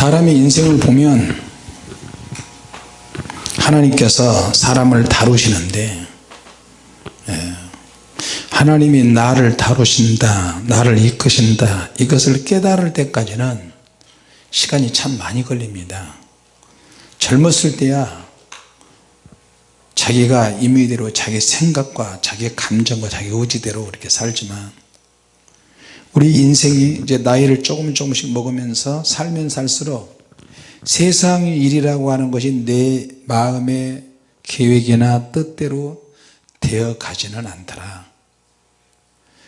사람의 인생을 보면 하나님께서 사람을 다루시는데 예, 하나님이 나를 다루신다 나를 이끄신다 이것을 깨달을 때까지는 시간이 참 많이 걸립니다. 젊었을 때야 자기가 임의대로 자기 생각과 자기 감정과 자기 의지대로 이렇게 살지만 우리 인생이 이제 나이를 조금 조금씩 먹으면서 살면 살수록 세상의 일이라고 하는 것이 내 마음의 계획이나 뜻대로 되어 가지는 않더라.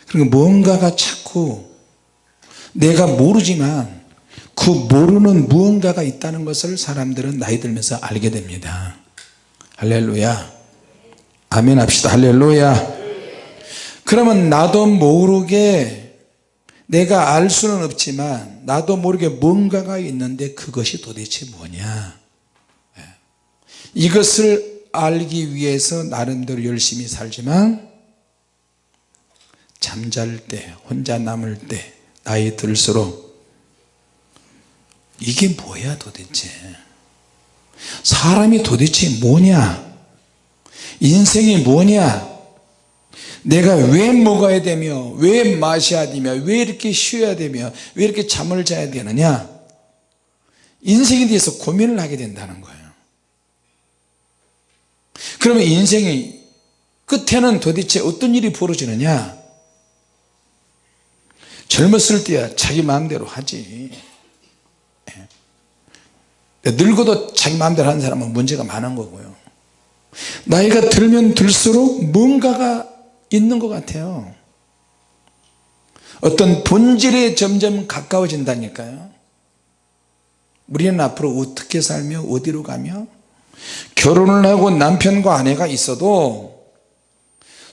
그리고 뭔가가 자꾸 내가 모르지만 그 모르는 무언가가 있다는 것을 사람들은 나이 들면서 알게 됩니다. 할렐루야. 아멘 합시다. 할렐루야. 그러면 나도 모르게 내가 알 수는 없지만 나도 모르게 뭔가가 있는데 그것이 도대체 뭐냐. 예. 이것을 알기 위해서 나름대로 열심히 살지만 잠잘 때 혼자 남을 때 나이 들수록 이게 뭐야 도대체? 사람이 도대체 뭐냐? 인생이 뭐냐 내가 왜 먹어야 되며 왜 마셔야 되며 왜 이렇게 쉬어야 되며 왜 이렇게 잠을 자야 되느냐? 인생에 대해서 고민을 하게 된다는 거예요. 그러면 인생이 끝에는 도대체 어떤 일이 벌어지느냐? 젊었을 때야 자기 마음대로 하지. 예. 늙어도 자기 마음대로 하는 사람은 문제가 많은 거고요. 나이가 들면 들수록 뭔가가 있는 것 같아요. 어떤 본질에 점점 가까워진다니까요. 우리는 앞으로 어떻게 살며 어디로 가며 결혼을 하고 남편과 아내가 있어도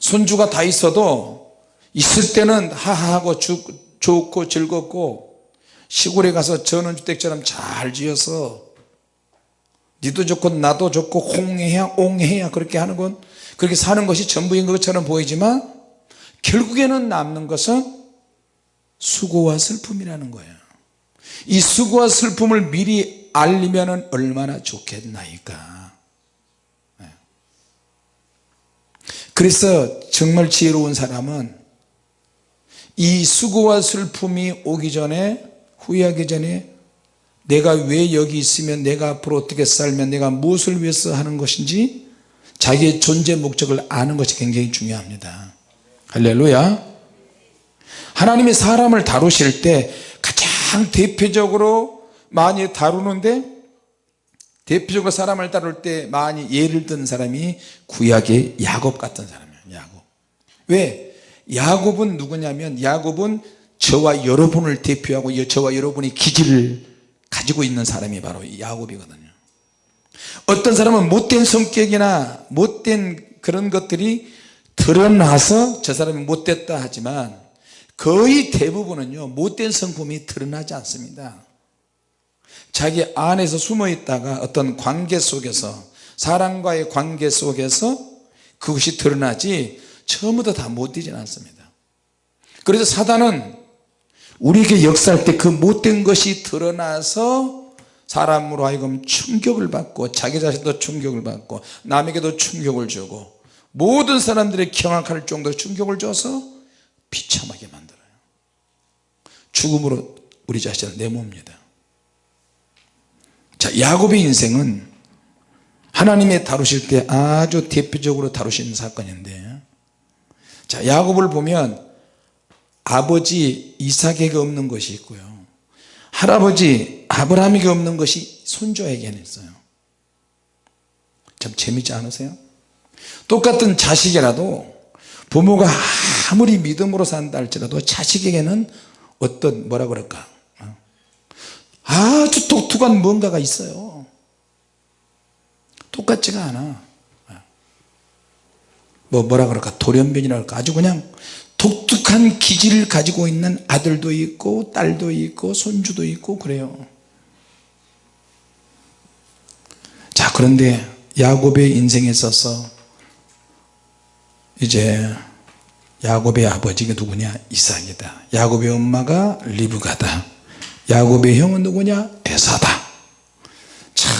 손주가 다 있어도 있을 때는 하하하고 좋고 즐겁고 시골에 가서 전원주택처럼 잘 지어서 니도 좋고 나도 좋고 홍해야 옹해야 그렇게 하는 건 그렇게 사는 것이 전부인 것처럼 보이지만 결국에는 남는 것은 수고와 슬픔이라는 거예요 이 수고와 슬픔을 미리 알리면 얼마나 좋겠나이까 네. 그래서 정말 지혜로운 사람은 이 수고와 슬픔이 오기 전에 후회하기 전에 내가 왜 여기 있으면 내가 앞으로 어떻게 살면 내가 무엇을 위해서 하는 것인지 자기의 존재 목적을 아는 것이 굉장히 중요합니다. 할렐루야. 하나님이 사람을 다루실 때 가장 대표적으로 많이 다루는데 대표적으로 사람을 다룰 때 많이 예를 든 사람이 구약의 야곱 같은 사람이에요 야곱. 왜? 야곱은 누구냐면 야곱은 저와 여러분을 대표하고 저와 여러분이 기질을 가지고 있는 사람이 바로 야곱이거든요 어떤 사람은 못된 성격이나 못된 그런 것들이 드러나서 저 사람이 못됐다 하지만 거의 대부분은요 못된 성품이 드러나지 않습니다. 자기 안에서 숨어 있다가 어떤 관계 속에서 사람과의 관계 속에서 그것이 드러나지 처음부터 다 못되진 않습니다. 그래서 사단은 우리에게 역사할 때 그 못된 것이 드러나서 사람으로 하여금 충격을 받고 자기 자신도 충격을 받고 남에게도 충격을 주고 모든 사람들이 경악할 정도로 충격을 줘서 비참하게 만들어요. 죽음으로 우리 자신을 내모입니다. 자 야곱의 인생은 하나님의 다루실 때 아주 대표적으로 다루시는 사건인데 자 야곱을 보면 아버지 이삭에게 없는 것이 있고요. 할아버지 아브라함에게 없는 것이 손주에게는 있어요. 참 재밌지 않으세요? 똑같은 자식이라도 부모가 아무리 믿음으로 산다 할지라도 자식에게는 어떤 뭐라 그럴까? 어? 아주 독특한 뭔가가 있어요. 똑같지가 않아. 뭐 뭐라 그럴까? 돌연변이라 할까? 아주 그냥 독특한 기질을 가지고 있는 아들도 있고 딸도 있고 손주도 있고 그래요 자 그런데 야곱의 인생에 있어서 이제 야곱의 아버지가 누구냐? 이삭이다. 야곱의 엄마가 리브가다. 야곱의 형은 누구냐? 위해서다. 참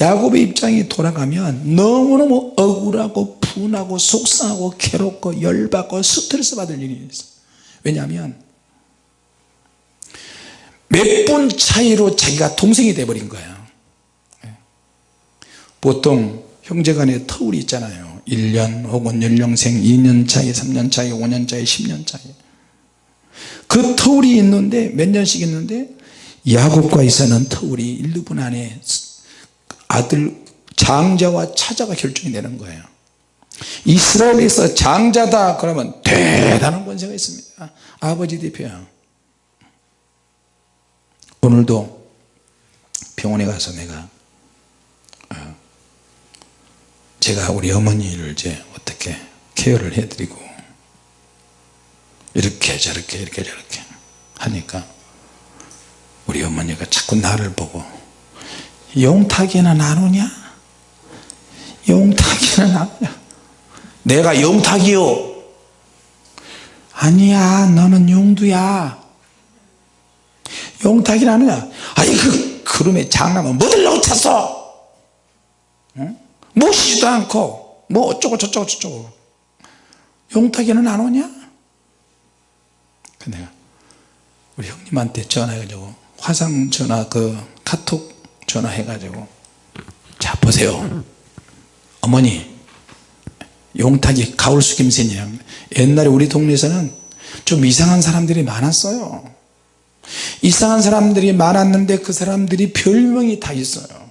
야곱의 입장이 돌아가면 너무너무 억울하고 분하고 속상하고 괴롭고 열받고 스트레스 받을 일이 있어. 왜냐하면 몇 분 차이로 자기가 동생이 돼버린 거예요 보통 형제 간에 터울이 있잖아요. 1년 혹은 연령생 2년 차이 3년 차이 5년 차이 10년 차이. 그 터울이 있는데 몇 년씩 있는데 야곱과 이사는 터울이 1, 2분 안에 아들 장자와 차자가 결정이 되는 거예요. 이스라엘에서 장자다 그러면 대단한 권세가 있습니다. 아버지 대표야. 오늘도 병원에 가서 내가 어, 제가 우리 어머니를 이제 어떻게 케어를 해드리고 이렇게 저렇게 이렇게 저렇게 하니까 우리 어머니가 자꾸 나를 보고 용탁이나 나누냐? 용탁이나 나누냐? 내가 용탁이요. 아니야 너는 용두야. 용탁이 나누냐? 아니 그 그름에 장남은 뭐들라고 찼어? 응? 모시지도 않고 뭐 어쩌고 저쩌고 저쩌고. 용탁이는 나누냐? 그 내가 우리 형님한테 전화해가지고 화상 전화 그 카톡 전화해가지고 자 보세요. 어머니 용탁이 가울수 김새냐? 옛날에 우리 동네에서는 좀 이상한 사람들이 많았어요. 이상한 사람들이 많았는데 그 사람들이 별명이 다 있어요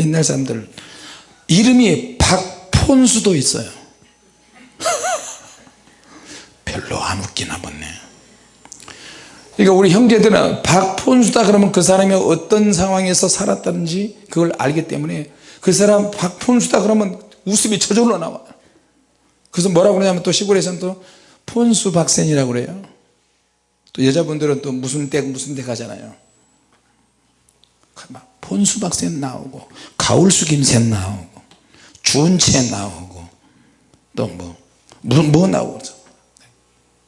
옛날 사람들. 이름이 박폰수도 있어요. 별로 안 웃기나 보네. 그러니까 우리 형제들은 박폰수다 그러면 그 사람이 어떤 상황에서 살았다든지 그걸 알기 때문에 그 사람 박폰수다 그러면 웃음이 저절로 나와 그래서 뭐라고 그러냐면 또 시골에서는 또 폰수 박센이라고 그래요. 또 여자분들은 또 무슨 댁 무슨 댁 하잖아요 박센 나오고 가울수 김센 나오고 준채 나오고 또뭐 무슨 뭐 나오고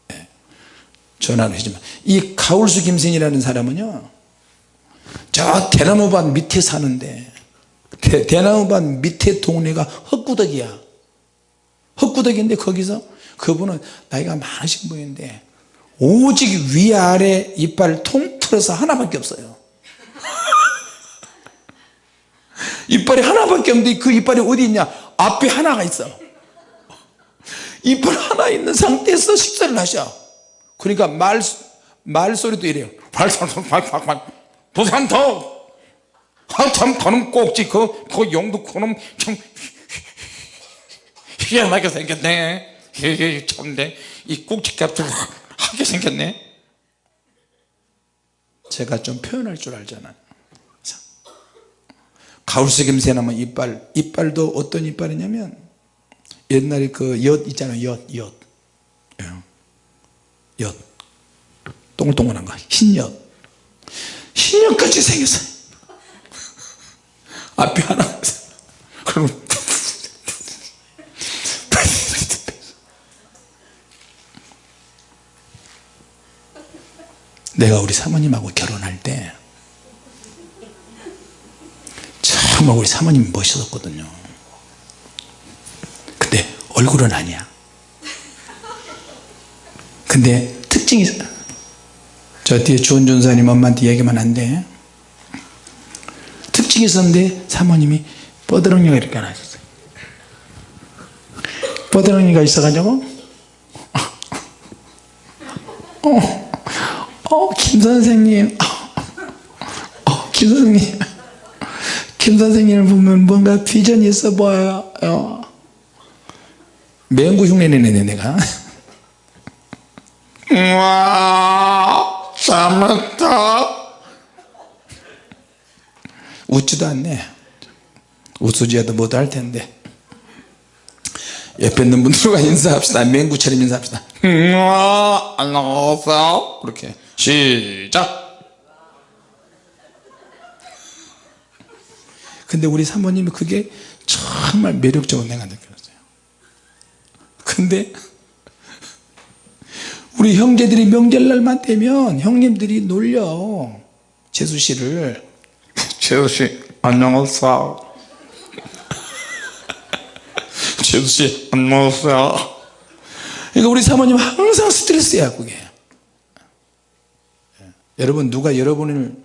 네. 전화를 하지만 이 가울수 김센이라는 사람은요 저 대나무밭 밑에 사는데 대, 대나무밭 밑에 동네가 헛구덕이야. 헛구덕인데 거기서 그분은 나이가 많으신 분인데 오직 위아래 이빨 통틀어서 하나밖에 없어요 이빨이 하나밖에 없는데 그 이빨이 어디 있냐? 앞에 하나가 있어. 이빨 하나 있는 상태에서 식사를 하셔. 그러니까 말, 말소리도 이래요. 부산터 한참 그놈 꼭지. 그, 그 용도 그놈 참 희한하게 생겼네. 참네. 이 꼭지값을 하게 생겼네. 제가 좀 표현할 줄 알잖아요 가울색임새 나면 이빨. 이빨도 어떤 이빨이냐면 옛날에 그 엿 있잖아요. 엿엿. 예. 엿. 동글동글한 거. 흰엿. 흰엿같이 생겼어요. 앞에 하나 그럼 내가 우리 사모님하고 결혼할 때 정말 우리 사모님이 멋있었거든요. 근데 얼굴은 아니야. 근데 특징이 저 뒤에 주원 전사님 엄마한테 얘기만 한데 특징이 있었는데 사모님이 뻐드렁이가 이렇게 하나 있었어요. 뻐드렁이가 있어가지고 어, 어, 김 선생님. 어, 김 선생님 김 선생님을 보면 뭔가 비전이 있어 보여요. 맹구 흉내 내네 내가. 우와 잘났다. 웃지도 않네. 웃으지도 못할 텐데. 옆에 있는 분들과 인사합시다. 맹구처럼 인사합시다. 우와 안녕하세요. 그렇게 시작 근데 우리 사모님이 그게 정말 매력적으로 내가 느꼈어요. 근데 우리 형제들이 명절날만 되면 형님들이 놀려. 재수씨를. 재수씨 안녕하세요. 재수씨. 안녕하세요. 그러니까 우리 사모님 항상 스트레스야 그게. 여러분 누가 여러분을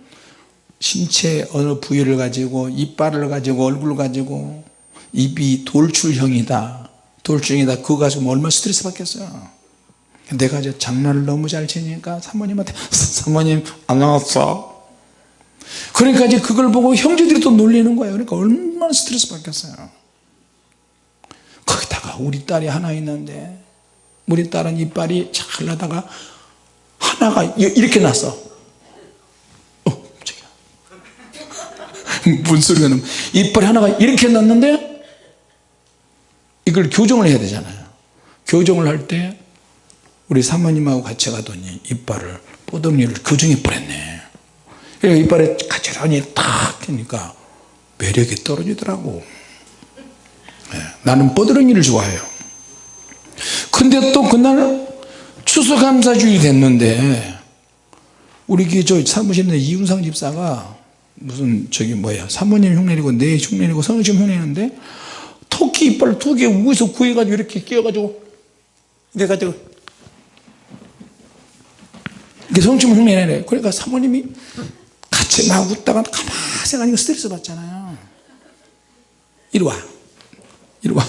신체 어느 부위를 가지고 이빨을 가지고 얼굴을 가지고 입이 돌출형이다. 돌출형이다. 그거 가지고 얼마나 스트레스 받겠어요? 내가 이제 장난을 너무 잘 치니까 사모님한테 사모님 안녕하세요 그러니까 이제 그걸 보고 형제들이 또 놀리는 거예요. 그러니까 얼마나 스트레스 받겠어요? 거기다가 우리 딸이 하나 있는데 우리 딸은 이빨이 잘 나다가 하나가 이렇게 났어 어 저기야 소리가 나면 이빨이 하나가 이렇게 났는데 이걸 교정을 해야 되잖아요. 교정을 할 때 우리 사모님하고 같이 가더니 이빨을 뽀덩이를 교정해 버렸네. 이빨에 가지런히 탁 하니까 매력이 떨어지더라고. 네, 나는 뽀드렁이를 좋아해요. 근데 또 그날 추수감사주일이 됐는데 우리 교회 저 사무실에 이윤상 집사가 무슨 저기 뭐야 사모님 흉내내고 내 흉내내고 성심 흉내내는데 토끼 이빨 두 개 우에서 구해가지고 이렇게 끼워가지고 이래가지고 이게 성심 흉내내래 그러니까 사모님이 같이 막 웃다가 가만히 생각하니까 스트레스 받잖아요. 이리 와. 이리 와.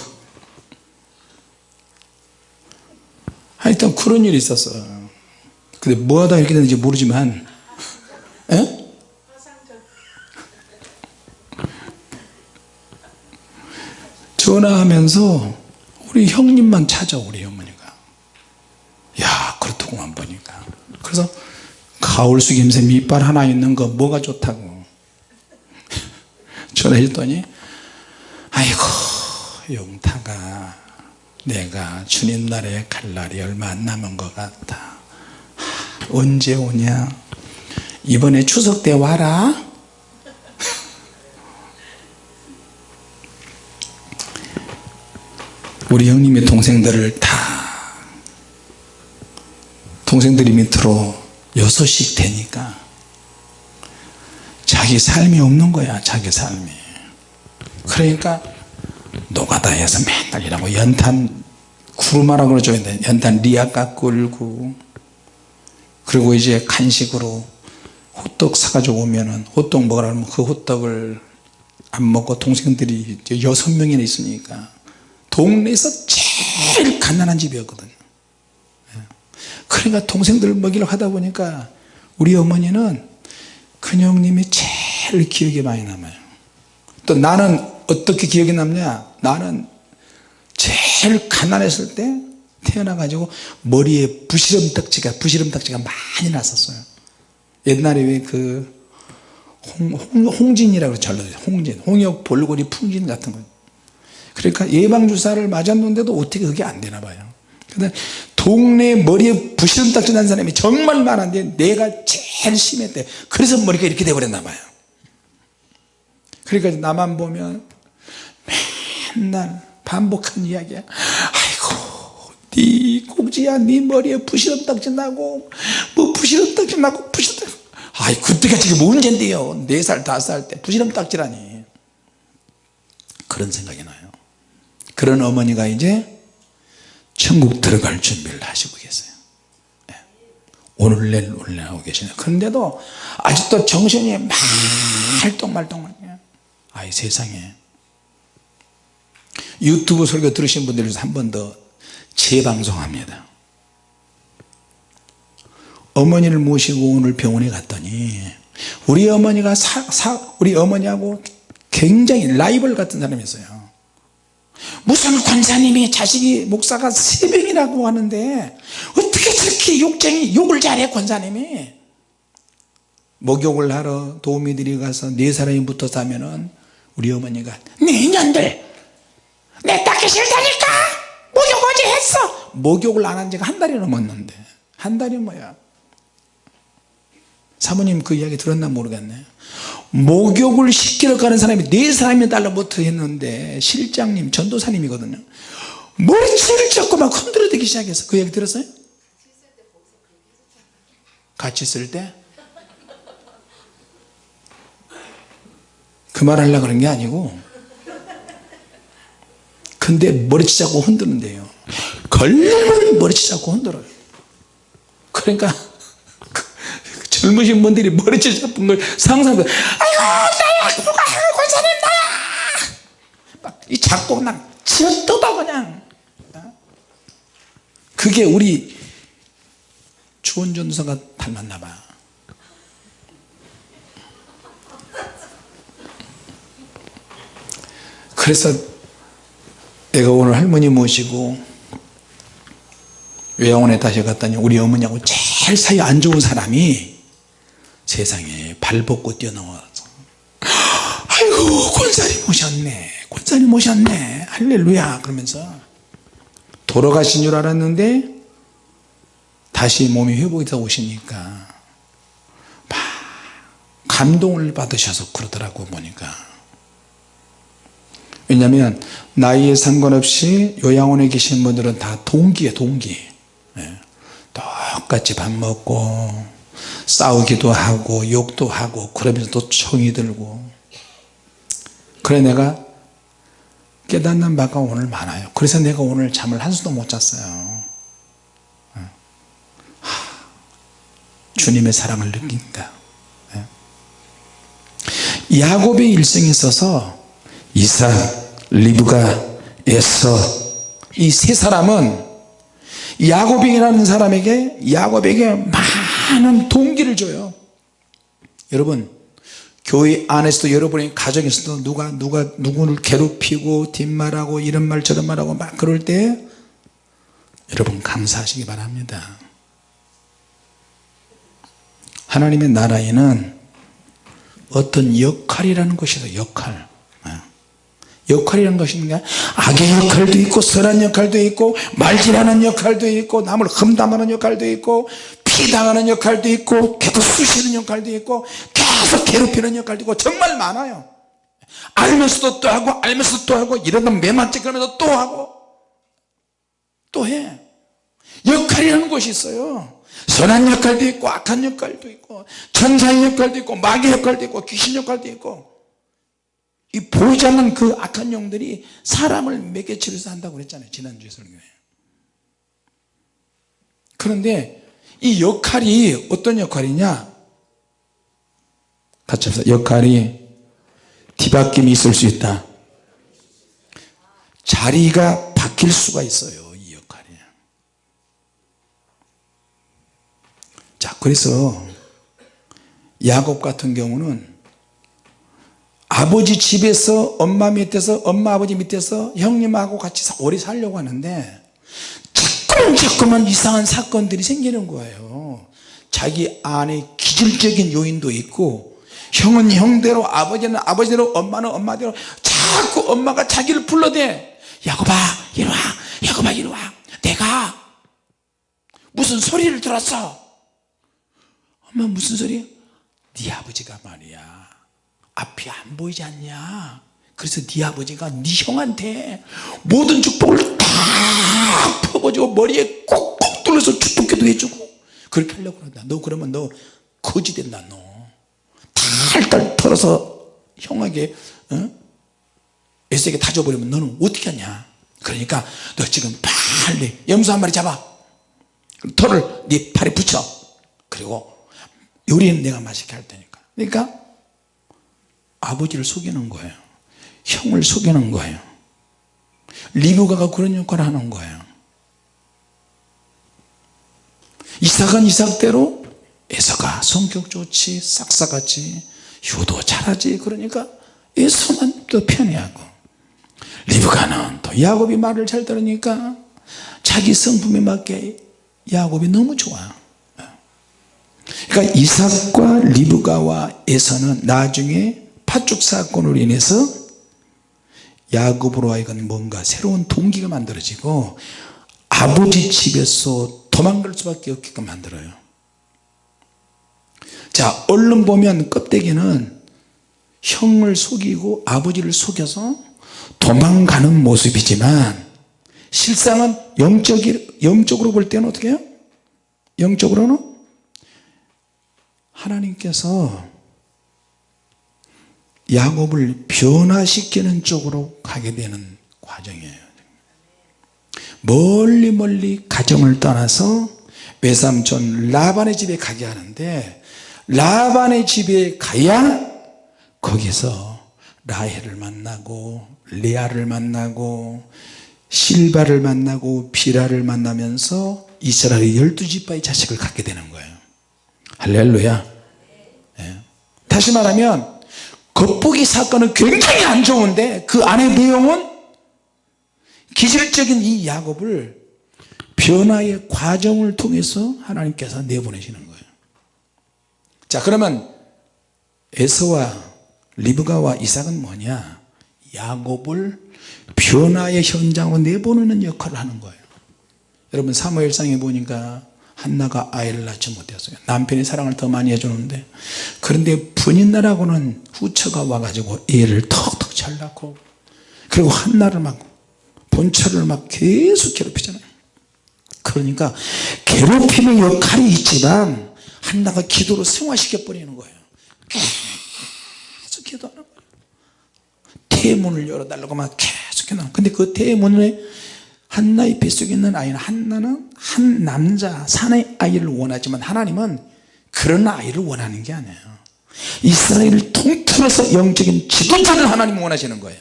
하여튼 그런 일이 있었어 근데 뭐하다 이렇게 됐는지 모르지만 에? 전화하면서 우리 형님만 찾아 우리 어머니가. 야 그렇더구만 보니까. 그래서 가을수김새 밑발 하나 있는 거 뭐가 좋다고. 전화했더니 아이고 용타가 내가 주님 날에 갈 날이 얼마 안 남은 것 같다 하, 언제 오냐? 이번에 추석 때 와라 우리 형님의 동생들을 다 동생들이 밑으로 여섯씩 되니까 자기 삶이 없는 거야 자기 삶이. 그러니까 노가다에서 맨날 일하고 연탄 구루마라 그러죠. 연탄 리아까 끌고. 그리고 이제 간식으로 호떡 사가지고 오면은 호떡 먹으라 하면 그 호떡을 안 먹고 동생들이 여섯 명이나 있으니까 동네에서 제일 가난한 집이었거든요 그러니까 동생들 먹이려고 하다 보니까 우리 어머니는 큰형님이 제일 기억에 많이 남아요. 또 나는 어떻게 기억에 남냐? 나는 제일 가난했을 때 태어나가지고 머리에 부시름딱지가 부시름딱지가 많이 났었어요. 옛날에 왜그 홍진이라고 전라도 홍진 홍역 볼고리 풍진 같은 거 그러니까 예방주사를 맞았는데도 어떻게 그게 안 되나 봐요. 근데 동네 머리에 부시름딱지 난 사람이 정말 많은데 내가 제일 심했대. 그래서 머리가 이렇게 돼버렸나 봐요. 그러니까 나만 보면 맨날 반복한 이야기야. 아이고 네 꼭지야 네 머리에 부시름딱지 나고 뭐 부시름딱지 나고 부시름딱지 아이 그때가 지금 언젠데요. 4살 5살 때 부시름딱지라니. 그런 생각이 나요 그런 어머니가 이제 천국 들어갈 준비를 하시고 계세요. 예. 오늘 내일 오늘 내일 하고 계시네요 그런데도 아직도 정신이 말똥말똥 아이 세상에. 유튜브 설교 들으신 분들 중에서 한 번 더 재방송합니다. 어머니를 모시고 오늘 병원에 갔더니 우리 어머니가 사, 사, 우리 어머니하고 굉장히 라이벌 같은 사람이었어요 무슨 권사님이 자식이 목사가 세 명이라고 하는데 어떻게 저렇게 욕쟁이 욕을 잘해 권사님이? 목욕을 하러 도우미들이 가서 네 사람이 붙어서 하면은 우리 어머니가 내년들! 내 닦기 싫다니까! 목욕 어제 했어! 목욕을 안 한 지가 한 달이 넘었는데. 한 달이 뭐야? 사모님 그 이야기 들었나 모르겠네 목욕을 시키러 가는 사람이 네 사람이 달라붙어 했는데 실장님 전도사님이거든요. 머리채를 잡고 막 흔들어 대기 시작해서 그 얘기 들었어요? 같이 있을 때? 그 말 하려고 그런 게 아니고. 근데 머리치 잡고 흔드는데요. 걸리면 머리치 잡고 흔들어요. 그러니까 그 젊으신 분들이 머리치 잡은 걸 상상해 아이고 나야 누가 권사님 나야. 막이 잡고 그냥 치어뜯어 그냥. 그게 우리 주원 전도사가 닮았나 봐. 그래서 내가 오늘 할머니 모시고 요양원에 다시 갔더니 우리 어머니하고 제일 사이 안 좋은 사람이 세상에 발 벗고 뛰어나와서. 아이고 권사님 오셨네. 권사님 오셨네. 할렐루야. 그러면서 돌아가신 줄 알았는데 다시 몸이 회복이 돼 오시니까 막 감동을 받으셔서 그러더라고 보니까. 왜냐하면 나이에 상관없이 요양원에 계신 분들은 다 동기에 동기. 예. 똑같이 밥 먹고 싸우기도 하고 욕도 하고 그러면서 또 청이 들고 그래 내가 깨닫는 바가 오늘 많아요 그래서 내가 오늘 잠을 한수도 못 잤어요 예. 하, 주님의 사랑을 느낀다 예. 야곱의 일생에 있어서 이삭 리브가 에서 이 세 사람은 야곱이라는 사람에게 야곱에게 많은 동기를 줘요. 여러분 교회 안에서도 여러분의 가정에서도 누가 누가 누구를 괴롭히고 뒷말하고 이런 말 저런 말하고 막 그럴 때 여러분 감사하시기 바랍니다. 하나님의 나라에는 어떤 역할이라는 것이 있어요 역할. 역할이라는 것이 뭔가 악의 역할도 있고 선한 역할도 있고 말질하는 역할도 있고 남을 험담하는 역할도 있고 피당하는 역할도 있고 계속 쑤시는 역할도 있고 계속 괴롭히는 역할도 있고 정말 많아요. 알면서도 또 하고 알면서도 또 하고 이러다 매만 찍으면서 또 하고 또 해. 역할이라는 것이 있어요. 선한 역할도 있고 악한 역할도 있고 천사의 역할도 있고 마귀의 역할도 있고 귀신 역할도 있고 이 보이지 않는 그 악한 영들이 사람을 매개치면서 한다고 그랬잖아요 지난주에 설교에. 그런데 이 역할이 어떤 역할이냐? 같이 합시다. 역할이 뒤바뀜이 있을 수 있다. 자리가 바뀔 수가 있어요 이 역할이. 자 그래서 야곱 같은 경우는 아버지 집에서 엄마 밑에서 엄마 아버지 밑에서 형님하고 같이 오래 살려고 하는데 자꾸만 이상한 사건들이 생기는 거예요. 자기 안에 기질적인 요인도 있고 형은 형대로 아버지는 아버지대로 엄마는 엄마대로 자꾸 엄마가 자기를 불러대. 야곱아 이리와. 야곱아 이리와. 내가 무슨 소리를 들었어? 엄마 무슨 소리? 네 아버지가 말이야. 앞이 안 보이지 않냐 그래서 네 아버지가 네 형한테 모든 축복을 다 퍼버지고 머리에 꼭꼭 뚫려서 축복기도 해주고 그렇게 하려고 그런다 너 그러면 너 거지 된다 너. 탈탈 털어서 형에게 어? 에스에게 다 줘버리면 너는 어떻게 하냐? 그러니까 너 지금 빨리 염소 한 마리 잡아. 털을 네 팔에 붙여. 그리고 요리는 내가 맛있게 할 테니까. 그러니까 아버지를 속이는 거예요 형을 속이는 거예요. 리브가가 그런 역할을 하는 거예요. 이삭은 이삭대로 에서가 성격 좋지 싹싹하지 효도 잘하지 그러니까 에서만 또 편애하고 리브가는 또 야곱이 말을 잘 들으니까 자기 성품에 맞게 야곱이 너무 좋아 그러니까 이삭과 리브가와 에서는 나중에 파죽 사건으로 인해서 야곱으로 하여금 뭔가 새로운 동기가 만들어지고 아버지 집에서 도망갈 수밖에 없게끔 만들어요 자 얼른 보면 껍데기는 형을 속이고 아버지를 속여서 도망가는 모습이지만 실상은 영적이, 영적으로 볼 때는 어떻게 해요? 영적으로는 하나님께서 야곱을 변화시키는 쪽으로 가게 되는 과정이에요. 멀리 멀리 가정을 떠나서 외삼촌 라반의 집에 가게 하는데 라반의 집에 가야 거기서 라헬을 만나고 레아를 만나고 실바를 만나고 비라를 만나면서 이스라엘의 열두 지파의 자식을 갖게 되는 거예요. 할렐루야. 예. 다시 말하면 겉보기 사건은 굉장히 안 좋은데 그 안의 내용은 기질적인 이 야곱을 변화의 과정을 통해서 하나님께서 내보내시는 거예요. 자 그러면 에서와 리브가와 이삭은 뭐냐? 야곱을 변화의 현장으로 내보내는 역할을 하는 거예요. 여러분 사무엘상에 보니까 한나가 아이를 낳지 못했어요. 남편이 사랑을 더 많이 해주는데. 그런데 분인나라고는 후처가 와가지고 애를 턱턱 잘 낳고. 그리고 한나를 막 본처를 막 계속 괴롭히잖아요. 그러니까 괴롭힘의 역할이 있지만 한나가 기도로 승화시켜 버리는 거예요. 계속 기도하는 거예요. 태문을 열어달라고 막 계속 해놔 근데 그 태문에 한나의 뱃속에 있는 아이는 한나는 한 남자 사내 아이를 원하지만 하나님은 그런 아이를 원하는 게 아니에요. 이스라엘을 통틀어서 영적인 지도자를 하나님 원하시는 거예요.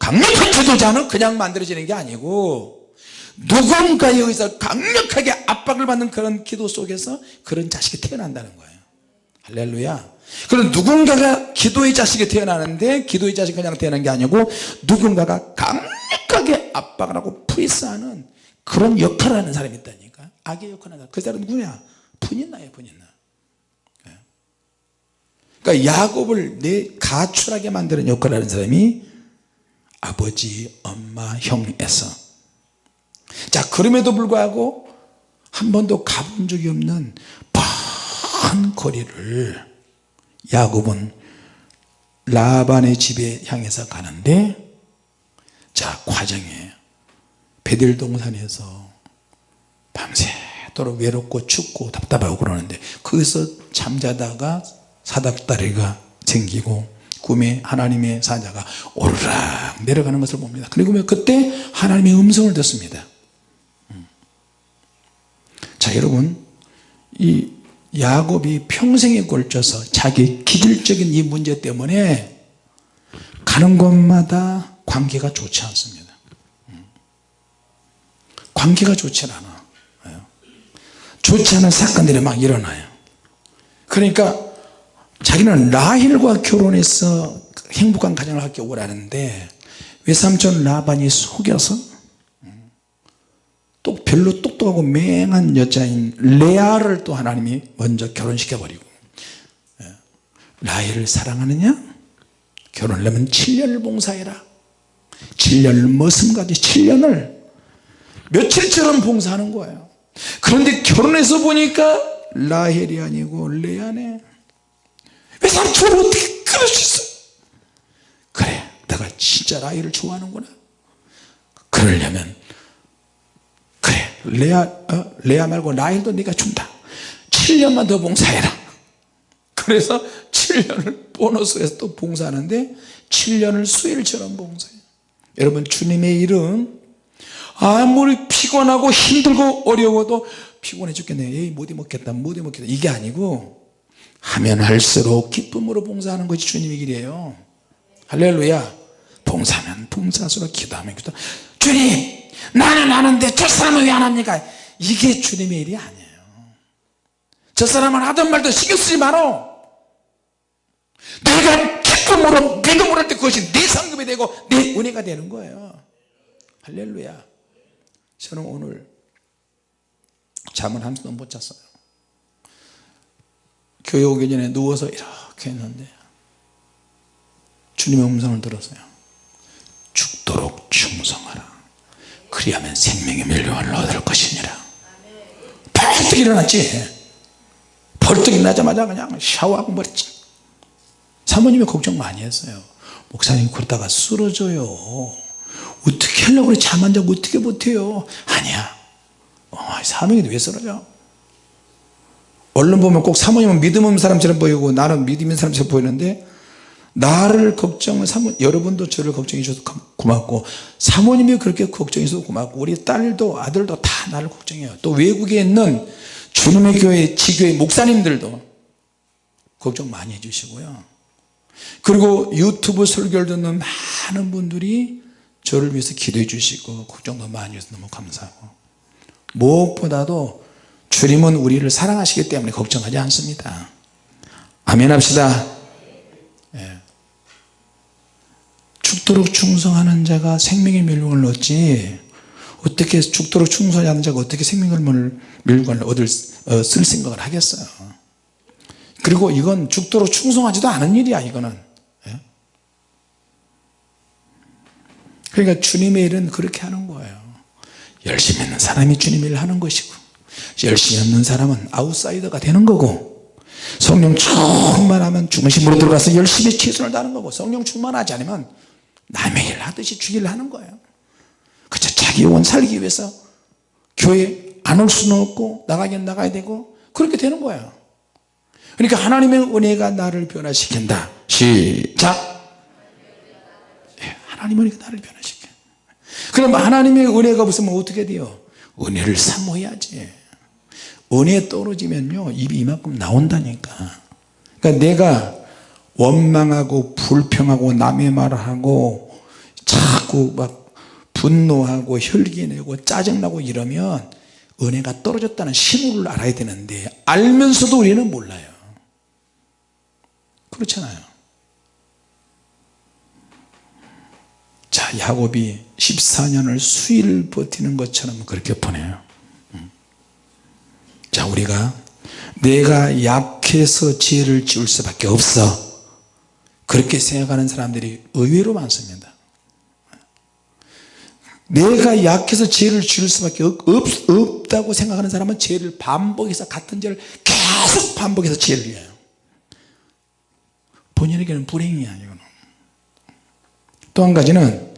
강력한 지도자는 그냥 만들어지는 게 아니고 누군가에 의해서 강력하게 압박을 받는 그런 기도 속에서 그런 자식이 태어난다는 거예요. 할렐루야. 그럼 누군가가 기도의 자식이 태어나는데 기도의 자식이 그냥 태어난 게 아니고 누군가가 강력하게 압박을 하고 프리스하는 그런 역할을 하는 사람이 있다니까. 악의 역할을 하는 그 사람은 누구냐? 분인나예요 분인나. 예. 그러니까 야곱을 내 가출하게 만드는 역할을 하는 사람이 아버지 엄마 형 에서. 자 그럼에도 불구하고 한 번도 가본 적이 없는 먼 거리를 야곱은 라반의 집에 향해서 가는데 자 과정이에요 베델 동산에서 밤새도록 외롭고 춥고 답답하고 그러는데 거기서 잠자다가 사닥다리가 생기고 꿈에 하나님의 사자가 오르락 내려가는 것을 봅니다 그리고 그때 하나님의 음성을 듣습니다 음. 자 여러분 이 야곱이 평생에 걸쳐서 자기 기질적인 이 문제 때문에 가는 곳마다 관계가 좋지 않습니다. 음. 관계가 좋지 않아. 좋지 않은 사건들이 막 일어나요. 그러니까 자기는 라헬과 결혼해서 행복한 가정을 갖기 원하는데 외삼촌 라반이 속여서 또 별로 똑똑하고 맹한 여자인 레아를 또 하나님이 먼저 결혼시켜 버리고 예. 라헬을 사랑하느냐? 결혼하려면 7년을 봉사해라 7년을 머슴까지 7년을 며칠처럼 봉사하는 거예요. 그런데 결혼해서 보니까 라헬이 아니고 레아네. 왜 삼촌을 어떻게 그럴 수 있어? 그래 내가 진짜 라헬을 좋아하는구나. 그러려면 레아, 어? 레아 말고 라헬도 네가 준다. 7년만 더 봉사해라. 그래서 7년을 보너스에서 또 봉사하는데 7년을 수일처럼 봉사해요 여러분 주님의 일은 아무리 피곤하고 힘들고 어려워도 피곤해 죽겠네. 에이 못 해 먹겠다 못 해 먹겠다. 이게 아니고 하면 할수록 기쁨으로 봉사하는 것이 주님의 길이에요. 할렐루야. 봉사하면 봉사수록 기도하면 기도. 주님 나는 하는데 저 사람은 왜 안 합니까? 이게 주님의 일이 아니에요. 저 사람은 하던 말도 신경 쓰지 마라. 내가 기쁨으로 믿음으로 할때 그것이 내 상급이 되고 내 은혜가 되는 거예요. 할렐루야. 저는 오늘 잠을 한숨도 못 잤어요. 교회 오기 전에 누워서 이렇게 했는데 주님의 음성을 들었어요. 죽도록 충성하라. 그리하면 생명의 멸류관을 얻을 것이니라. 벌떡 일어났지. 벌떡 일어나자마자 그냥 샤워하고 버렸지 사모님이 걱정 많이 했어요. 목사님 그러다가 쓰러져요. 어떻게 하려고 그래? 잠 안 자고 어떻게 버텨요? 아니야. 어, 사명이 왜 쓰러져? 언론 보면 꼭 사모님은 믿음 없는 사람처럼 보이고 나는 믿음 있는 사람처럼 보이는데 나를 걱정을 사모 여러분도 저를 걱정해 주셔서 고맙고 사모님이 그렇게 걱정해 주셔서 고맙고 우리 딸도 아들도 다 나를 걱정해요. 또 외국에 있는 주님의 교회 지교회 목사님들도 걱정 많이 해주시고요 그리고 유튜브 설교를 듣는 많은 분들이 저를 위해서 기도해 주시고 걱정도 많이 해서 너무 감사하고 무엇보다도 주님은 우리를 사랑하시기 때문에 걱정하지 않습니다. 아멘 합시다. 예. 죽도록 충성하는 자가 생명의 멸류관을 얻지 어떻게 죽도록 충성하지 않는 자가 어떻게 생명의 멸류관을 얻을 어, 쓸 생각을 하겠어요 그리고 이건 죽도록 충성하지도 않은 일이야 이거는. 예? 그러니까 주님의 일은 그렇게 하는 거예요. 열심히 있는 사람이 주님의 일을 하는 것이고 열심히 없는 사람은 아웃사이더가 되는 거고 성령 충만하면 중심으로 들어가서 열심히 최선을 다하는 거고 성령 충만하지 않으면 남의 일 하듯이 주기를 하는 거예요. 그저 자기 영혼 살기 위해서 교회 안 올 수는 없고 나가긴 나가야 되고 그렇게 되는 거예요 그러니까 하나님의 은혜가 나를 변화시킨다. 시작. 예, 하나님의 은혜가 나를 변화시켜. 그럼 하나님의 은혜가 없으면 어떻게 돼요? 은혜를 사모해야지. 은혜 떨어지면요 입이 이만큼 나온다니까. 그러니까 내가 원망하고 불평하고 남의 말을 하고 자꾸 막 분노하고 혈기내고 짜증나고 이러면 은혜가 떨어졌다는 신호를 알아야 되는데 알면서도 우리는 몰라요 그렇잖아요. 자 야곱이 14년을 수일 버티는 것처럼 그렇게 보내요. 음. 자 우리가 내가 약해서 지혜를 지울 수밖에 없어. 그렇게 생각하는 사람들이 의외로 많습니다. 내가 약해서 죄를 지을 수밖에 없, 없 다고 생각하는 사람은 죄를 반복해서 같은 죄를 계속 반복해서 죄를 지어요 본인에게는 불행이야 이거는 또 한 가지는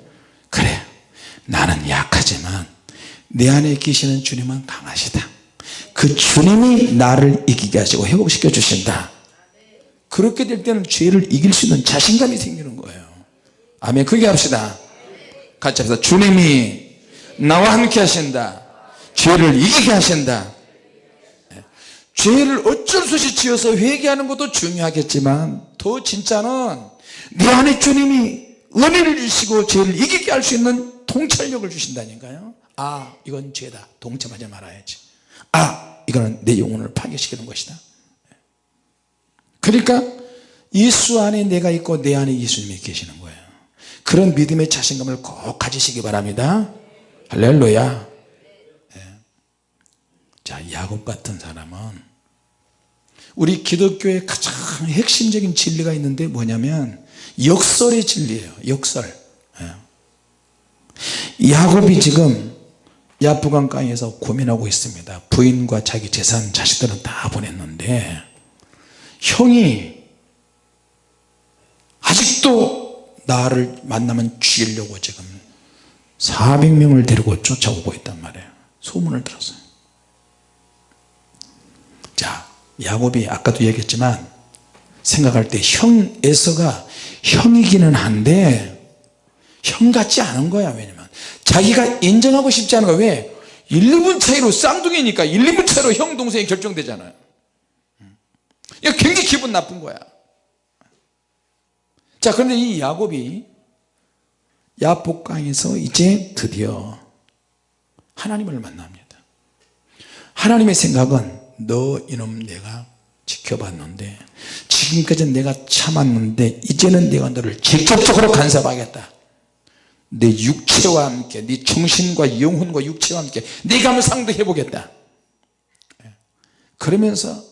그래 나는 약하지만 내 안에 계시는 주님은 강하시다. 그 주님이 나를 이기게 하시고 회복시켜 주신다. 그렇게 될 때는 죄를 이길 수 있는 자신감이 생기는 거예요. 아멘. 그게 합시다. 같이 합시다. 주님이 나와 함께 하신다. 죄를 이기게 하신다. 네. 죄를 어쩔 수 없이 지어서 회개하는 것도 중요하겠지만 더 진짜는 내 안에 주님이 은혜를 주시고 죄를 이기게 할 수 있는 통찰력을 주신다니까요. 아 이건 죄다. 동참하지 말아야지. 아 이거는 내 영혼을 파괴시키는 것이다. 그러니까 예수 안에 내가 있고 내 안에 예수님이 계시는 거예요. 그런 믿음의 자신감을 꼭 가지시기 바랍니다. 할렐루야. 네. 자 야곱 같은 사람은 우리 기독교의 가장 핵심적인 진리가 있는데 뭐냐면 역설의 진리예요. 역설. 네. 야곱이 지금 야부강가에서 고민하고 있습니다. 부인과 자기 재산 자식들은 다 보냈는데 형이 아직도 나를 만나면 죽이려고 지금 400명을 데리고 쫓아오고 있단 말이에요. 소문을 들었어요 자 야곱이 아까도 얘기했지만 생각할 때 형 에서가 형이기는 한데 형 같지 않은 거야 왜냐면. 자기가 인정하고 싶지 않은 거야. 왜? 1, 2분 차이로 쌍둥이니까 1, 2분 차이로 형 동생이 결정되잖아요. 굉장히 기분 나쁜 거야. 자 그런데 이 야곱이 야복강에서 이제 드디어 하나님을 만납니다. 하나님의 생각은 너 이놈 내가 지켜봤는데 지금까지 내가 참았는데 이제는 내가 너를 직접적으로 간섭하겠다. 내 육체와 함께 네 정신과 영혼과 육체와 함께 네가 한번 상대해 보겠다. 그러면서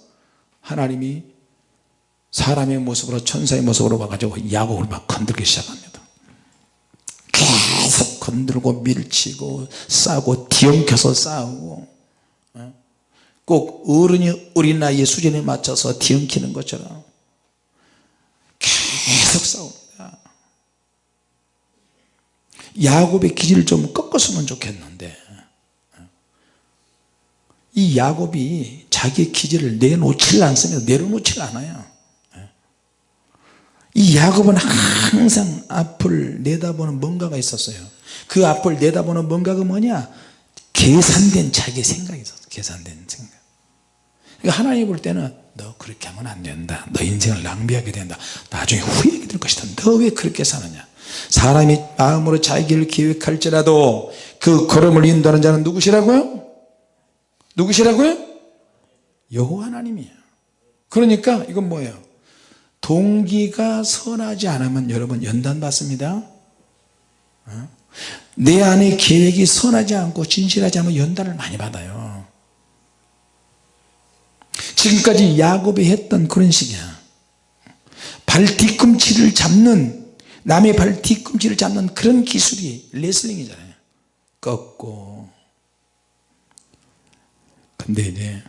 하나님이 사람의 모습으로 천사의 모습으로 와가지고 야곱을 막 건들기 시작합니다. 계속 건들고 밀치고 싸고 뒤엉켜서 싸우고 어? 꼭 어른이 어린 나이의 수준에 맞춰서 뒤엉키는 것처럼 계속 싸웁니다. 야곱의 기질을 좀 꺾었으면 좋겠는데 이 야곱이 자기 기질을 내놓질 않습니다. 내려놓질 않아요. 예. 이 야곱은 항상 앞을 내다보는 뭔가가 있었어요. 그 앞을 내다보는 뭔가가 뭐냐? 계산된 자기 생각이 있었어 계산된 생각 그러니까 하나님 볼 때는 너 그렇게 하면 안 된다 너 인생을 낭비하게 된다 나중에 후회하게 될 것이다 너 왜 그렇게 사느냐 사람이 마음으로 자기를 계획할지라도 그 걸음을 인도하는 자는 누구시라고요? 누구시라고요? 여호와 하나님이에요 그러니까 이건 뭐예요? 동기가 선하지 않으면 여러분 연단 받습니다 어? 내 안에 계획이 선하지 않고 진실하지 않으면 연단을 많이 받아요 지금까지 야곱이 했던 그런 식이야. 발 뒤꿈치를 잡는 남의 발 뒤꿈치를 잡는 그런 기술이 레슬링이잖아요. 꺾고. 근데 이제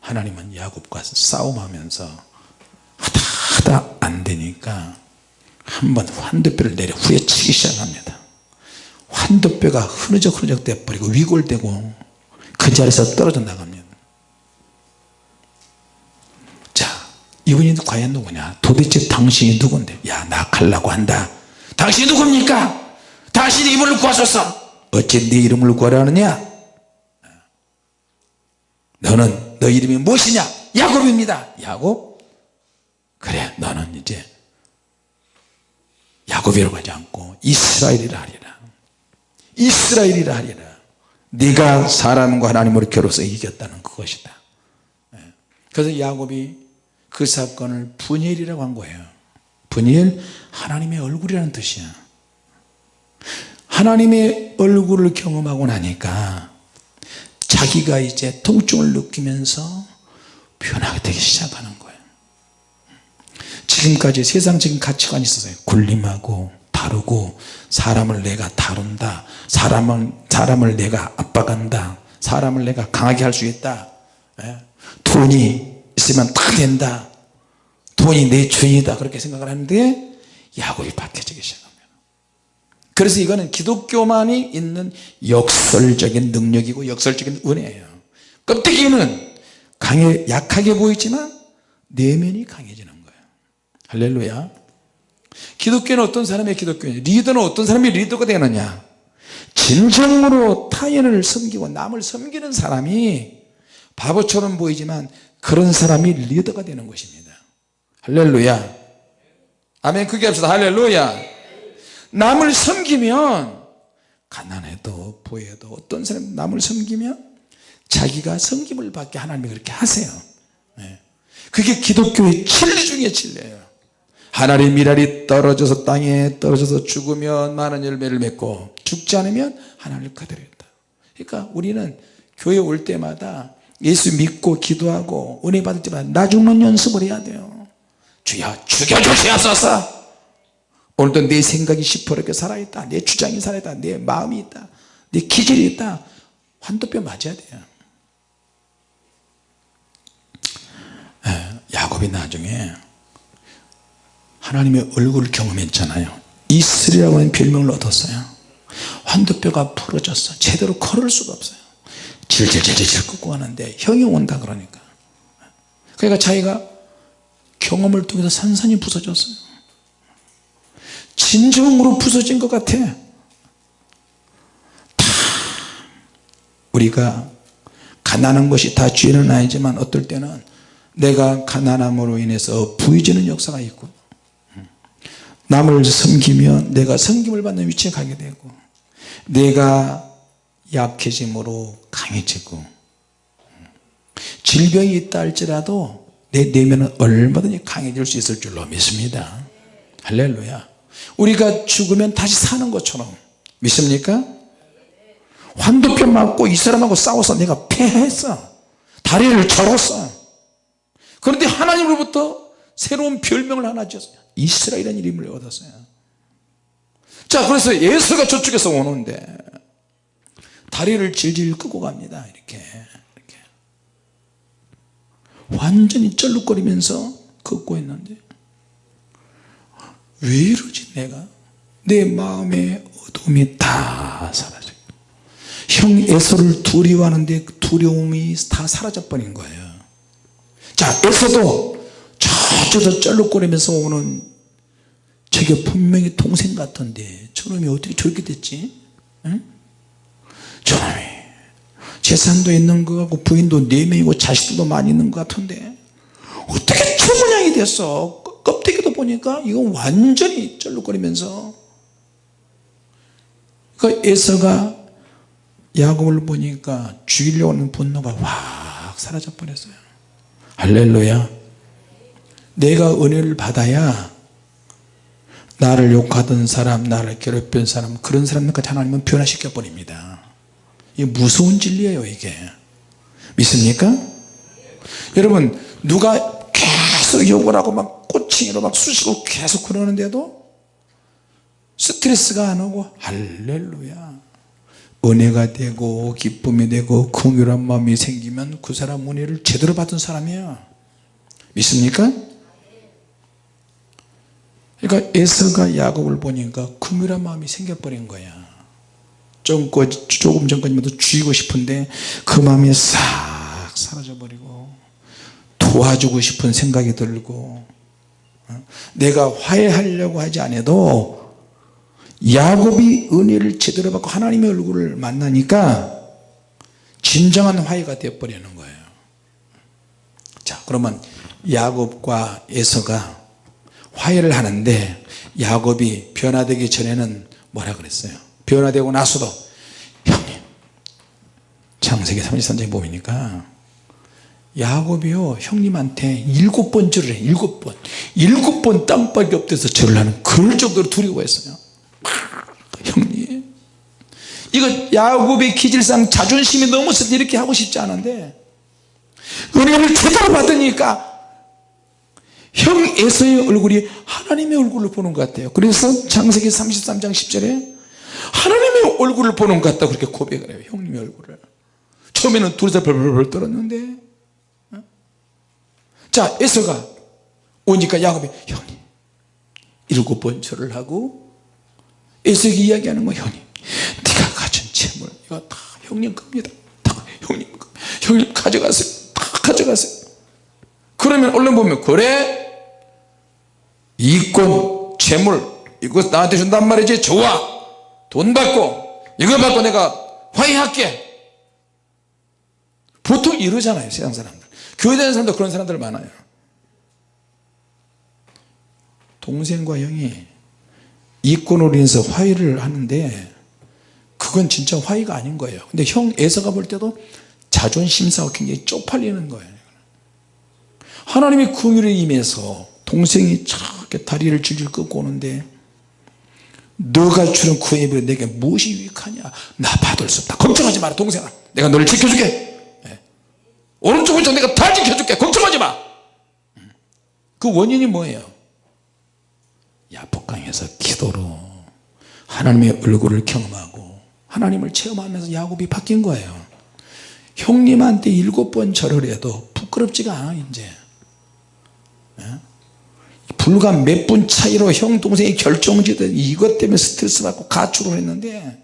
하나님은 야곱과 싸움하면서 하다 하다 안 되니까 한번 환도뼈를 내려 후려치기 시작합니다. 환도뼈가 흐느적 흐느적 돼버리고 위골되고 그 자리에서 떨어져 나갑니다 자 이분이 과연 누구냐? 도대체 당신이 누군데? 야나 갈라고 한다. 당신이 누굽니까? 당신이 이분을 구하소서. 어찌 네 이름을 구하라 하느냐? 너는 너 이름이 무엇이냐? 야곱입니다. 야곱? 그래 너는 이제 야곱이라고 하지 않고 이스라엘이라 하리라. 이스라엘이라 하리라. 네가 사람과 하나님으로 겨루서 이겼다는 그것이다. 예. 그래서 야곱이 그 사건을 분일이라고 한 거예요. 분일 하나님의 얼굴이라는 뜻이야. 하나님의 얼굴을 경험하고 나니까 자기가 이제 통증을 느끼면서 변하게 되기 시작하는 거예요. 지금까지 세상적인 가치관이 있었어요. 군림하고 다루고 사람을 내가 다룬다. 사람을, 사람을 내가 압박한다. 사람을 내가 강하게 할 수 있다. 예? 돈이 있으면 다 된다. 돈이 내 주인이다. 그렇게 생각을 하는데 야곱이 바뀌어지기 시작합니다. 그래서 이거는 기독교만이 있는 역설적인 능력이고 역설적인 은혜예요. 껍데기는 강해 약하게 보이지만 내면이 강해지는 거예요. 할렐루야. 기독교는 어떤 사람의 기독교냐? 리더는 어떤 사람이 리더가 되느냐? 진정으로 타인을 섬기고 남을 섬기는 사람이 바보처럼 보이지만 그런 사람이 리더가 되는 것입니다. 할렐루야. 아멘. 크게 합시다. 할렐루야. 남을 섬기면 가난해도 부해도 어떤 사람 남을 섬기면 자기가 섬김을 받게 하나님이 그렇게 하세요. 네. 그게 기독교의 진리 중에 진리예요. 하나님 미랄이 떨어져서 땅에 떨어져서 죽으면 많은 열매를 맺고 죽지 않으면 하나님을 있다. 그러니까 우리는 교회 올 때마다 예수 믿고 기도하고 은혜 때마다 나 죽는 연습을 해야 돼요. 주여 죽여주시옵소서. 오늘도 내 생각이 시퍼렇게 살아있다. 내 주장이 살아있다. 내 마음이 있다. 내 기질이 있다. 환도뼈 맞아야 돼요. 야곱이 나중에 하나님의 얼굴을 경험했잖아요. 이슬이라고 하는 별명을 얻었어요. 환도뼈가 부러졌어. 제대로 걸을 수가 없어요 질질질질 끄고 가는데 형이 온다 그러니까. 그러니까 자기가 경험을 통해서 산산이 부서졌어요. 진정으로 부서진 것 같아. 다 우리가 가난한 것이 다 죄는 아니지만 어떨 때는 내가 가난함으로 인해서 부해지는 역사가 있고 남을 섬기면 내가 섬김을 받는 위치에 가게 되고 내가 약해짐으로 강해지고. 질병이 있다 할지라도 내 내면은 얼마든지 강해질 수 있을 줄로 믿습니다. 할렐루야. 우리가 죽으면 다시 사는 것처럼 믿습니까? 환도표 맞고 이 사람하고 싸워서 내가 패했어. 다리를 절었어. 그런데 하나님으로부터 새로운 별명을 하나 지었어요. 이스라엘이라는 이름을 얻었어요. 자 그래서 예수가 저쪽에서 오는데 다리를 질질 끄고 갑니다. 이렇게, 이렇게. 완전히 쩔룩거리면서 걷고 있는데 왜 이러지 내가? 내 마음의 어둠이 다 사라져. 형 에서를 두려워하는데 그 두려움이 다 사라져 버린 거예요. 자 에서도 저쪽에서 쩔룩거리면서 오는 저게 분명히 동생 같은데 저놈이 어떻게 저렇게 됐지? 응? 저놈이 재산도 있는 것 같고 부인도 4명이고 자식들도 많이 있는 것 같은데 어떻게 저 모양이 됐어? 껍- 껍데기도 보니까 이건 완전히 쩔룩거리면서. 그 에서가 야곱을 보니까 죽이려고 하는 분노가 확 사라져 버렸어요. 할렐루야. 내가 은혜를 받아야 나를 욕하던 사람 나를 괴롭힌 사람 그런 사람들까지 하나님은 변화시켜 버립니다 이게 무서운 진리예요 이게 믿습니까? 여러분 누가 계속 욕을 하고 막 꼬칭이로 막 쑤시고 계속 그러는데도 스트레스가 안 오고 할렐루야 은혜가 되고 기쁨이 되고 긍휼한 마음이 생기면 그 사람 은혜를 제대로 받은 사람이야 믿습니까? 그러니까 에서가 야곱을 보니까 긍휼한 마음이 생겨버린 거야 좀, 거- 조금 전까지만 해도 죽이고 싶은데 그 마음이 싹 사라져버리고 도와주고 싶은 생각이 들고 어? 내가 화해하려고 하지 않아도 야곱이 은혜를 제대로 받고 하나님의 얼굴을 만나니까 진정한 화해가 되어버리는 거예요 자 그러면 야곱과 에서가 화해를 하는데 야곱이 변화되기 전에는 뭐라 그랬어요 변화되고 나서도 형님 창세기 33장에 보니까? 야곱이요 형님한테 일곱 번 절을 해 일곱 번. 일곱 번 땅밖에 없대서 절을 하는 그럴 정도로 두려워했어요. 형님 이거 야곱의 기질상 자존심이 넘어서 이렇게 하고 싶지 않은데 은혜를 제대로 받으니까 형 에서의 얼굴이 하나님의 얼굴을 보는 것 같아요. 그래서 창세기 33장 10절에 하나님의 얼굴을 보는 것 같다 그렇게 고백을 해요 형님의 얼굴을. 처음에는 둘이서 벌벌벌 떨었는데 어? 자 에서가 오니까 야곱이 형님 일곱 번 절을 하고 에서에게 이야기하는 거야 형님 네가 가진 재물 이거 다 형님 겁니다. 다 형님 거. 형님 가져가세요. 다 가져가세요. 그러면 얼른 보면 그래? 이권 재물 이거 나한테 준단 말이지 좋아 돈 받고 이거 받고 내가 화해할게. 보통 이러잖아요 세상 사람들. 교회 다니는 사람도 그런 사람들 많아요. 동생과 형이 이권으로 인해서 화해를 하는데 그건 진짜 화해가 아닌 거예요. 근데 형 에서가 볼 때도 자존심 싸고 굉장히 쪽팔리는 거예요. 하나님의 긍휼에 임해서 동생이 저렇게 다리를 질질 끄고 오는데 너가 주는 구애비로 내게 무엇이 유익하냐? 나 받을 수 없다. 걱정하지 마라 동생아. 내가 너를 지켜줄게. 예. 오른쪽 왼쪽 내가 다 지켜줄게. 걱정하지 마그 그 원인이 뭐예요? 야복강에서 기도로 하나님의 얼굴을 경험하고 하나님을 체험하면서 야곱이 바뀐 거예요. 형님한테 일곱 번 절을 해도 부끄럽지가 않아 이제. 예? 불과 몇 분 차이로 형 동생이 결정지든 이것 때문에 스트레스 받고 가출을 했는데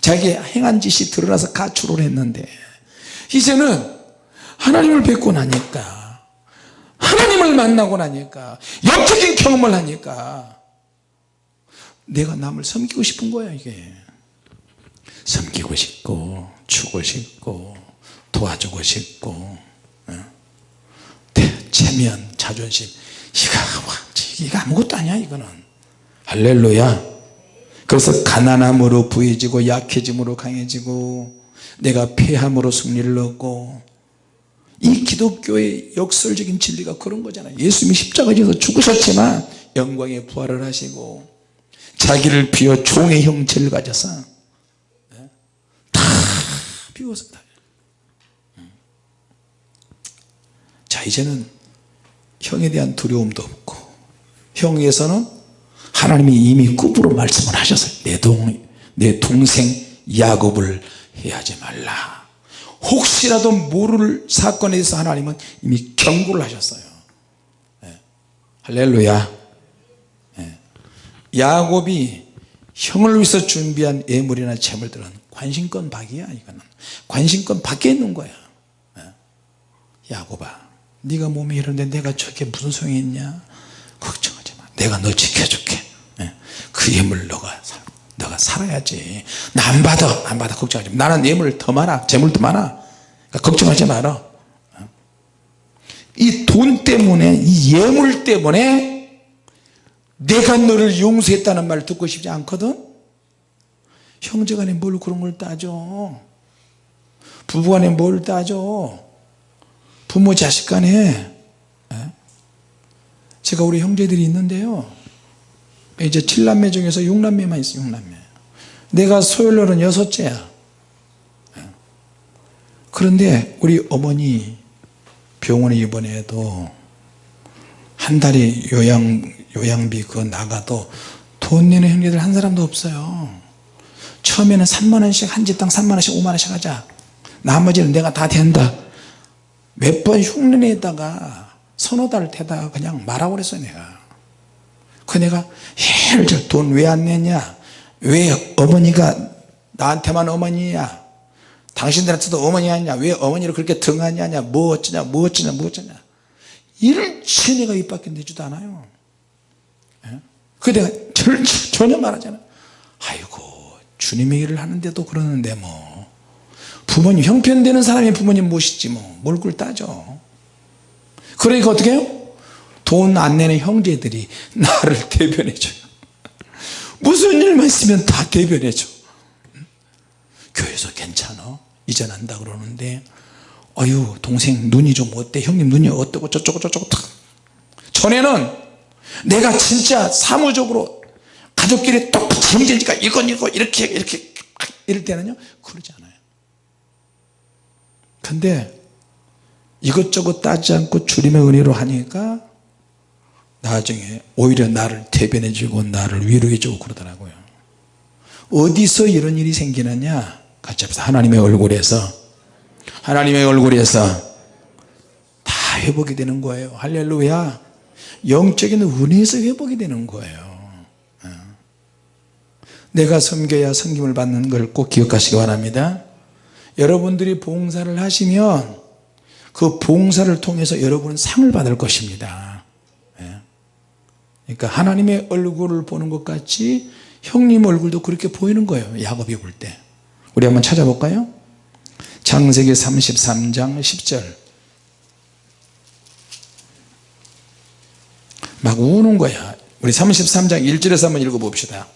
자기 행한 짓이 드러나서 가출을 했는데 이제는 하나님을 뵙고 나니까 하나님을 만나고 나니까 영적인 경험을 하니까 내가 남을 섬기고 싶은 거야 이게. 섬기고 싶고 주고 싶고 도와주고 싶고 어? 대- 체면 자존심 이거, 이거 아무것도 아니야 이거는. 할렐루야. 그래서 가난함으로 부해지고 약해짐으로 강해지고 내가 패함으로 승리를 얻고 이 기독교의 역설적인 진리가 그런 거잖아요. 예수님이 십자가에서 죽으셨지만 영광의 부활을 하시고 자기를 비워 종의 형체를 가져서 예? 다 비웠습니다 자 이제는 형에 대한 두려움도 없고 형에서는 하나님이 이미 꿈으로 말씀을 하셨어요 내, 동, 내 동생 야곱을 해하지 말라 혹시라도 모를 사건에 대해서 하나님은 이미 경고를 하셨어요 예. 할렐루야 예. 야곱이 형을 위해서 준비한 예물이나 재물들은 관심권 박이야 이거는 관심권 밖에 있는 거야 예. 야곱아 네가 몸이 이런데 내가 저게 무슨 소용이 있냐? 걱정하지 마. 내가 너 지켜줄게. 예. 그 예물 너가 사, 너가 살아야지. 나 안 받아. 안 받아. 걱정하지 마. 나는 예물 더 많아. 재물 더 많아. 그러니까 걱정하지 마라 이 돈 때문에 이 예물 때문에 내가 너를 용서했다는 말 듣고 싶지 않거든? 형제간에 뭘 그런 걸 따져? 부부간에 뭘 따져 부모 자식 간에 예? 제가 우리 형제들이 있는데요. 이제 7남매 중에서 6남매만 있어요 6남매. 내가 소열로는 여섯째야. 예? 그런데 우리 어머니 병원에 입원해도 한 달에 요양, 요양비 그거 나가도 돈 내는 형제들 한 사람도 없어요. 처음에는 3만원씩 한 집당 3만원씩 5만원씩 하자. 나머지는 내가 다 된다 몇 번 흉내내다가 서너 달 되다가 그냥 말하고 그랬어요 내가. 그 내가 헬절 돈왜 안 내냐? 왜 어머니가 나한테만 어머니야? 당신들한테도 어머니 아니냐? 왜 어머니를 그렇게 등하냐 뭐 어쩌냐? 뭐 어쩌냐? 뭐 어쩌냐? 일치 내가 입 밖에 내지도 않아요. 예? 그 내가 절, 전혀 말하잖아 아이고 주님의 일을 하는데도 그러는데 뭐 부모님 형편되는 사람이 부모님 모시지 뭐뭘 그걸 따져. 그러니까 어떻게 해요? 돈 안 내는 형제들이 나를 대변해줘요. 무슨 일만 있으면 다 대변해줘. 교회에서 괜찮아? 이전 한다 그러는데 어유 동생 눈이 좀 어때? 형님 눈이 어떻고 저쩌고 저쩌고 전에는 내가 진짜 사무적으로 가족끼리 똑 형제니까 이건 이거 이렇게 이렇게 이럴 때는요 그러지 않아요 근데 이것저것 따지 않고 주님의 은혜로 하니까 나중에 오히려 나를 대변해 주고 나를 위로해 주고 그러더라고요. 어디서 이런 일이 생기느냐? 같이 합시다. 하나님의 얼굴에서. 하나님의 얼굴에서 다 회복이 되는 거예요. 할렐루야. 영적인 은혜에서 회복이 되는 거예요. 어. 내가 섬겨야 섬김을 받는 걸 꼭 기억하시기 바랍니다 여러분들이 봉사를 하시면 그 봉사를 통해서 여러분은 상을 받을 것입니다. 예. 그러니까 하나님의 얼굴을 보는 것 같이 형님 얼굴도 그렇게 보이는 거예요 야곱이 볼 때. 우리 한번 찾아볼까요? 창세기 33장 10절. 막 우는 거야. 우리 33장 1절에서 한번 읽어봅시다.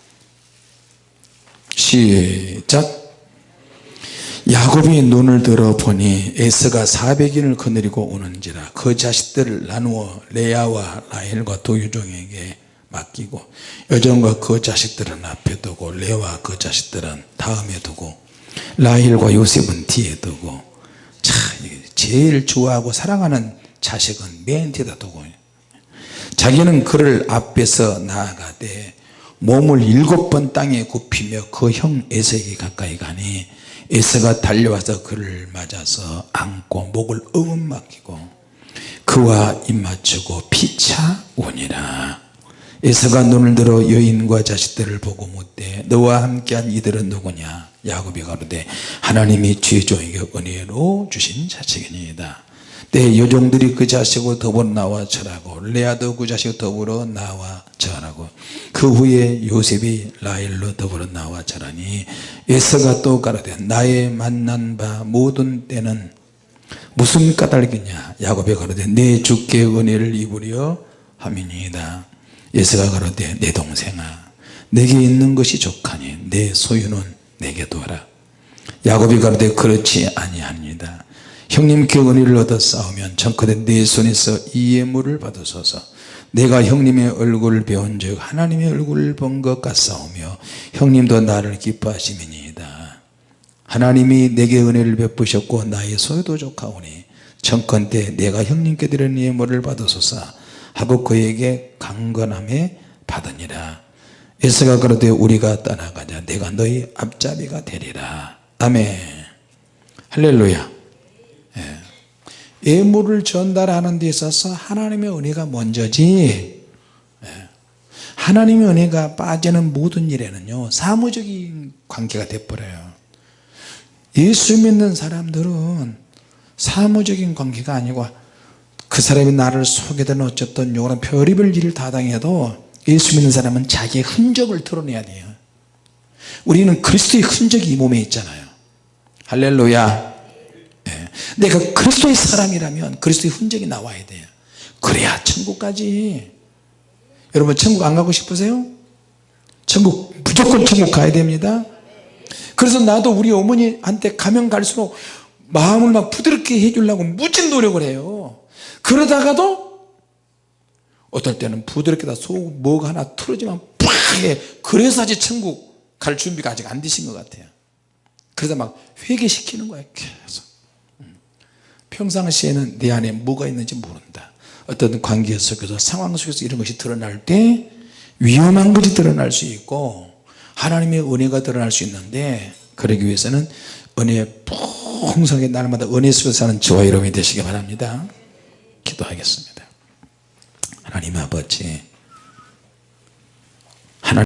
시작 야곱이 눈을 들어 보니 에서가 400인을 거느리고 오는지라 그 자식들을 나누어 레아와 라헬과 두 유종에게 맡기고 여종과 그 자식들은 앞에 두고 레아와 그 자식들은 다음에 두고 라헬과 요셉은 뒤에 두고 자 제일 좋아하고 사랑하는 자식은 맨 뒤에다 두고 자기는 그를 앞에서 나아가되 몸을 일곱 번 땅에 굽히며 그 형 에서에게 가까이 가니 에서가 달려와서 그를 맞아서 안고 목을 응음 막히고 그와 입맞추고 피차 오니라. 에서가 눈을 들어 여인과 자식들을 보고 묻되 너와 함께한 이들은 누구냐? 야곱이 가로되 하나님이 죄종에게 은혜로 주신 자식이니이다 내 여종들이 그 자식과 더불어 나와 절하고 레아도 그 자식 더불어 나와 절하고 그 후에 요셉이 라헬로 더불어 나와 절하니 에서가 또 가로되 나의 만난 바 모든 때는 무슨 까닭이냐? 야곱이 가로되 내 주께 은혜를 입으려 함이니이다. 에서가 가로되 내 동생아 내게 있는 것이 족하니 내 소유는 내게 두어라. 야곱이 가로되 그렇지 아니합니다 형님께 은혜를 얻어 싸우면 청커대 내 손에서 이 예물을 받으소서. 내가 형님의 얼굴을 배운 즉 하나님의 얼굴을 본 것 같사오며 형님도 나를 기뻐하시미니이다. 하나님이 내게 은혜를 베푸셨고 나의 소유도 족하오니 청컨대 내가 형님께 드리는 예물을 받으소서 하고 그에게 강건함에 받으니라. 에서가 그러되 우리가 떠나가자. 내가 너희 앞잡이가 되리라. 아멘. 할렐루야 예물을 전달하는 데 있어서 하나님의 은혜가 먼저지. 예. 하나님의 은혜가 빠지는 모든 일에는요 사무적인 관계가 돼버려요. 예수 믿는 사람들은 사무적인 관계가 아니고 그 사람이 나를 속이든 어쨌든 요런 별의별 일을 다 당해도 예수 믿는 사람은 자기의 흔적을 드러내야 돼요. 우리는 그리스도의 흔적이 이 몸에 있잖아요. 할렐루야 예. 내가 그리스도의 사람이라면 그리스도의 흔적이 나와야 돼요 그래야 천국까지 여러분 천국 안 가고 싶으세요? 천국 무조건 천국 가야 됩니다 그래서 나도 우리 어머니한테 가면 갈수록 마음을 막 부드럽게 해주려고 무진 노력을 해요 그러다가도 어떨 때는 부드럽게 속 뭐가 하나 틀어지면 팍 해. 그래서 아직 천국 갈 준비가 아직 안 되신 것 같아요 그러다 막 회개시키는 거예요 계속 음. 평상시에는 내 안에 뭐가 있는지 모른다. 어떤 관계 속에서 상황 속에서 이런 것이 드러날 때 위험한 것이 드러날 수 있고 하나님의 은혜가 드러날 수 있는데 그러기 위해서는 은혜 풍성하게 날마다 은혜 속에서 사는 저와 여러분이 되시기 바랍니다. 기도하겠습니다. 하나님 아버지